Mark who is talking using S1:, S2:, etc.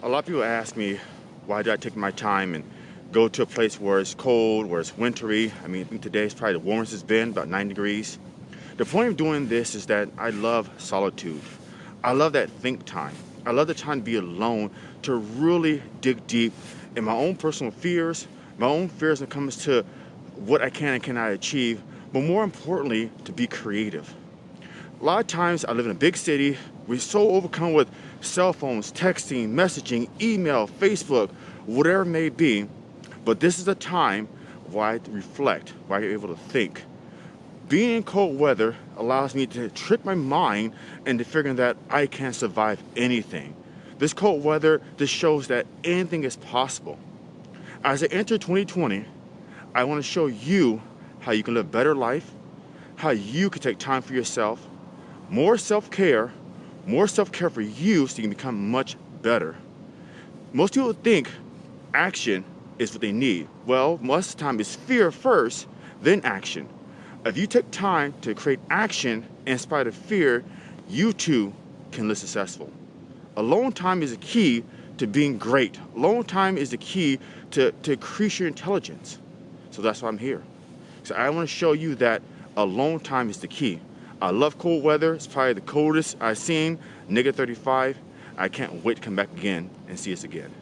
S1: A lot of people ask me why did I take my time and go to a place where it's cold, where it's wintry. I mean, I think today is probably the warmest it's been, about 9 degrees. The point of doing this is that I love solitude. I love that think time. I love the time to be alone to really dig deep in my own personal fears, my own fears when it comes to what I can and cannot achieve, but more importantly, to be creative. A lot of times I live in a big city, we're so overcome with cell phones, texting, messaging, email, Facebook, whatever it may be. But this is a time where I reflect, where I'm able to think. Being in cold weather allows me to trick my mind into figuring that I can survive anything. This cold weather just shows that anything is possible. As I enter 2020, I want to show you how you can live a better life, how you can take time for yourself, more self-care, more self-care for you so you can become much better. Most people think action is what they need. Well, most of the time it's fear first, then action. If you take time to create action in spite of fear, you too can live successful. Alone time is the key to being great. Alone time is the key to, to increase your intelligence. So that's why I'm here. So I want to show you that alone time is the key. I love cold weather. It's probably the coldest I've seen, Nigga negative 35. I can't wait to come back again and see us again.